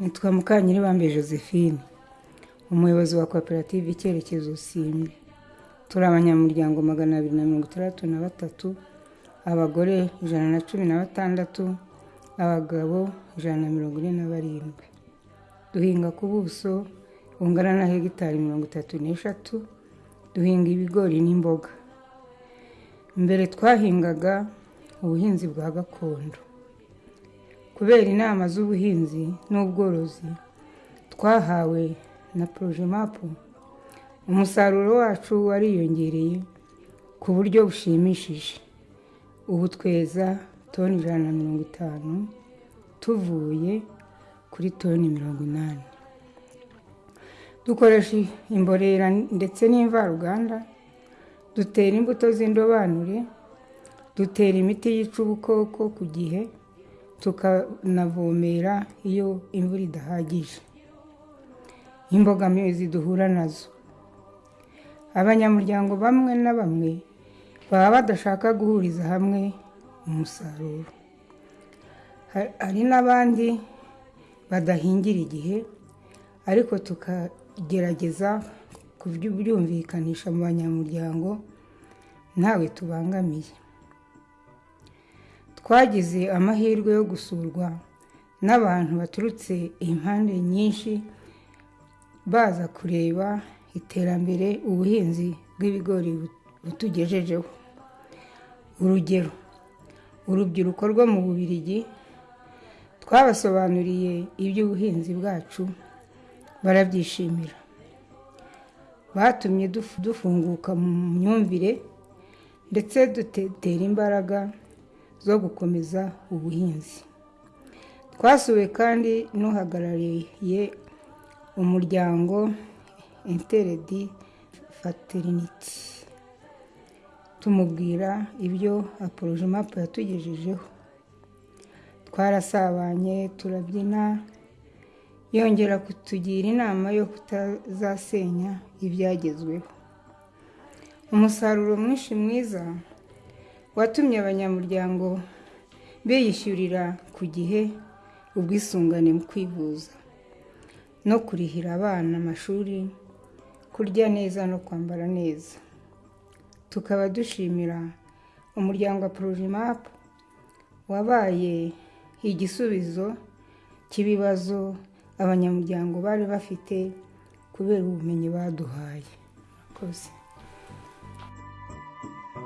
nitwa Mukanyiribambe Josephine. Umuyobozi wa koperative icyerekezo simbi. Turi abanyamuryango magana abiri na mirongo itandatu na batatu abagore ijana na cumi na batandatu abagabo ijana na mirongo ine na barindwi. Duhinga ku buso bungana na hegitari mirongo itatu n'eshatu duhinga ibigori n'imboga. Mbere twahingaga ubuhinzi bwa gakondo. Kubera inama z'ubuhinzi n'ubworozi twahawe na porojimapu umusaruro wacu wariyongereye ku buryo bushimishije. Ubu tweza toni ijana na mirongo itanu tuvuye kuri toni mirongo inani. Dukoresha imborera ndetse n'imvaruganda dutera imbuto z'indobanure dutera imiti yica ubukoko ku gihe tukanavomera iyo imvura idahagije. Imbogamizi duhura na zo. Abanyamuryango bamwe na bamwe baba badashaka guhuriza hamwe umusaruro. Hari n'abandi badahingira igihe ariko tukagerageza kubyumvikanisha mu banyamuryango ntawe tubangamiye. Twagize amahirwe yo gusurwa n'abantu baturutse impande nyinshi baza kureba iterambere ubuhinzi bw'ibigori butugejejeho. Urugero urubyiruko rwo mu bubirigi twabasobanuriye iby'ubuhinzi bwacu barabyishimira. Batumye dufunguka mu myumvire ndetse dutera imbaraga zo gukomeza ubuhinzi. Twasuwe kandi n'uhagarariye umuryango interedi fateriniti tumubwira ibyo aporojimapu yatugejejeho. Twarasabanye turabyina yongera kutugira inama yo kutazasenya ibyagezweho. Umusaruro mwinshi mwiza watumye abanyamuryango biyishyurira ku gihe ubwisungane mu kwivuza no kurihira abana amashuri kurya neza no kwambara neza. Tukaba dushimira umuryango wa porojimapu wabaye igisubizo cy'ibibazo abanyamuryango bari bafite kubera ubumenyi baduhaye.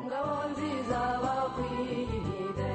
Ngabo nziza bakwiriye